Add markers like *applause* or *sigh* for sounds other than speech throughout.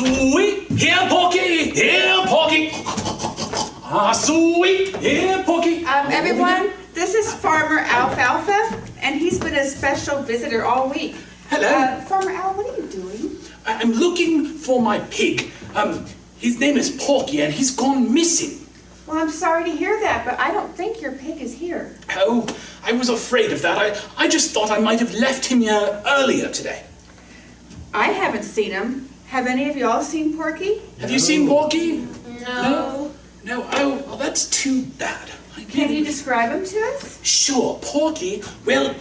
sweet, here, Porky, here, Porky. Ah, sweet, here, Porky. Um, everyone, this is Farmer Alfalfa, and he's been a special visitor all week. Hello. Uh, Farmer Al, what are you doing? I'm looking for my pig. Um, his name is Porky, and he's gone missing. Well, I'm sorry to hear that, but I don't think your pig is here. Oh, I was afraid of that. I, I just thought I might have left him here earlier today. I haven't seen him. Have any of y'all seen Porky? Have you seen Porky? No. No? Oh, well, that's too bad. I Can you describe him to us? Sure, Porky, well,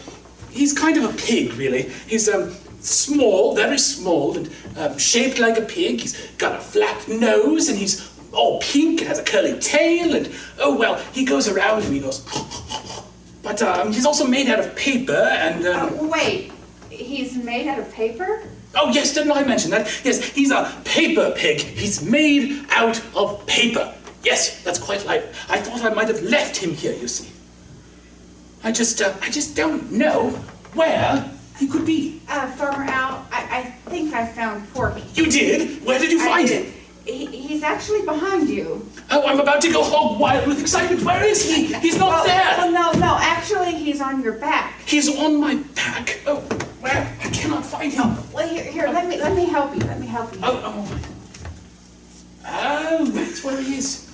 he's kind of a pig, really. He's um, small, very small, and um, shaped like a pig. He's got a flat nose, and he's all pink and has a curly tail, and oh, well, he goes around and he goes. *laughs* But um, he's also made out of paper, and. Um, Oh, wait. He's made out of paper? Oh, yes, didn't I mention that? Yes, he's a paper pig. He's made out of paper. Yes, that's quite right. I thought I might have left him here, you see. I just, uh, I just don't know where he could be. Uh, Farmer Al, I, I think I found Porky. You did? Where did you find did. him? He, he's actually behind you. Oh, I'm about to go hog wild with excitement. Where is he? He's not well, there. Well, no, no, actually, he's on your back. He's on my back. Oh, where? I cannot find him. Here, here, let me, let me help you, let me help you. Oh, oh. Oh, that's where he is.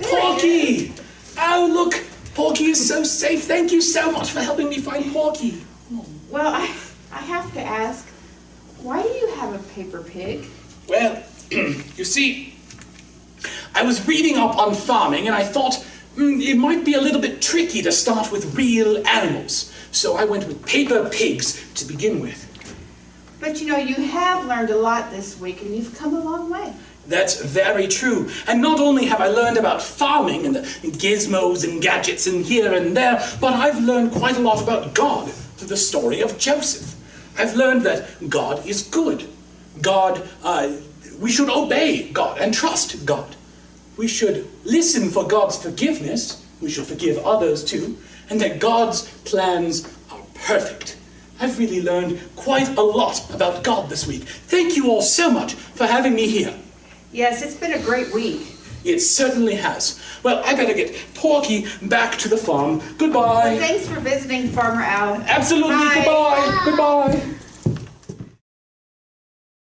Porky! Oh, look. Porky is so safe. Thank you so much for helping me find Porky. Well, I, I have to ask, why do you have a paper pig? Well, *clears throat* you see, I was reading up on farming and I thought mm, it might be a little bit tricky to start with real animals. So I went with paper pigs to begin with. But you know, you have learned a lot this week and you've come a long way. That's very true. And not only have I learned about farming and the gizmos and gadgets and here and there, but I've learned quite a lot about God through the story of Joseph. I've learned that God is good. God, uh, we should obey God and trust God. We should listen for God's forgiveness. We should forgive others too. And that God's plans are perfect. I've really learned quite a lot about God this week. Thank you all so much for having me here. Yes, it's been a great week. It certainly has. Well, I better get Porky back to the farm. Goodbye. Thanks for visiting, Farmer Al. Absolutely. Bye. Goodbye. Goodbye.